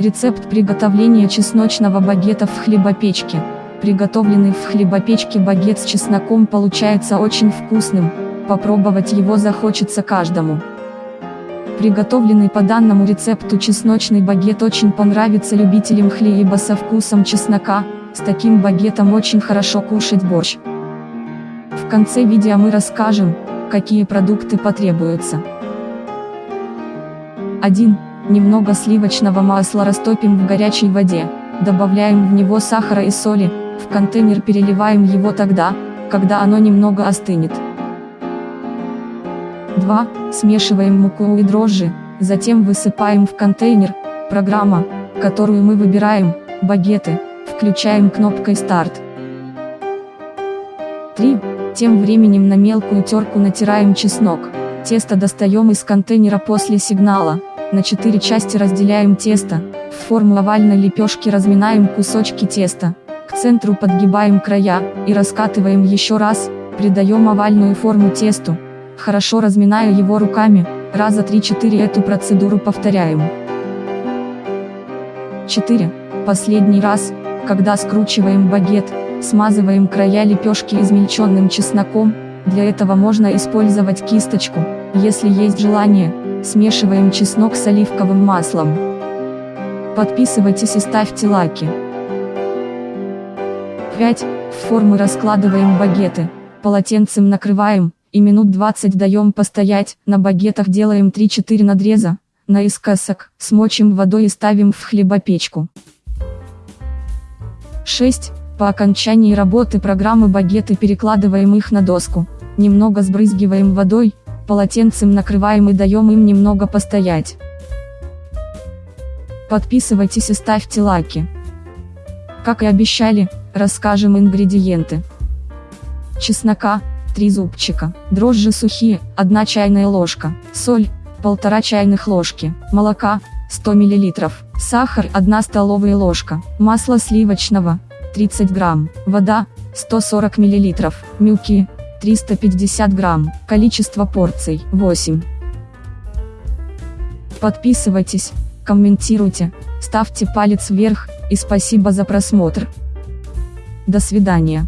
Рецепт приготовления чесночного багета в хлебопечке. Приготовленный в хлебопечке багет с чесноком получается очень вкусным, попробовать его захочется каждому. Приготовленный по данному рецепту чесночный багет очень понравится любителям хлеба со вкусом чеснока, с таким багетом очень хорошо кушать борщ. В конце видео мы расскажем, какие продукты потребуются. 1. Немного сливочного масла растопим в горячей воде, добавляем в него сахара и соли, в контейнер переливаем его тогда, когда оно немного остынет. 2. Смешиваем муку и дрожжи, затем высыпаем в контейнер, программа, которую мы выбираем, багеты, включаем кнопкой старт. 3. Тем временем на мелкую терку натираем чеснок, тесто достаем из контейнера после сигнала. На 4 части разделяем тесто, в форму овальной лепешки разминаем кусочки теста, к центру подгибаем края, и раскатываем еще раз, придаем овальную форму тесту, хорошо разминая его руками, раза 3-4 эту процедуру повторяем. 4. Последний раз, когда скручиваем багет, смазываем края лепешки измельченным чесноком, для этого можно использовать кисточку, если есть желание, Смешиваем чеснок с оливковым маслом. Подписывайтесь и ставьте лайки. 5. В формы раскладываем багеты, полотенцем накрываем, и минут 20 даем постоять, на багетах делаем 3-4 надреза, наискосок, смочим водой и ставим в хлебопечку. 6. По окончании работы программы багеты перекладываем их на доску, немного сбрызгиваем водой, полотенцем накрываем и даем им немного постоять. Подписывайтесь и ставьте лайки. Как и обещали, расскажем ингредиенты. Чеснока, 3 зубчика, дрожжи сухие, 1 чайная ложка, соль, 1,5 чайных ложки, молока, 100 мл, сахар 1 столовая ложка, масло сливочного, 30 грамм, вода, 140 мл, мюки, 350 грамм, количество порций 8. Подписывайтесь, комментируйте, ставьте палец вверх, и спасибо за просмотр. До свидания.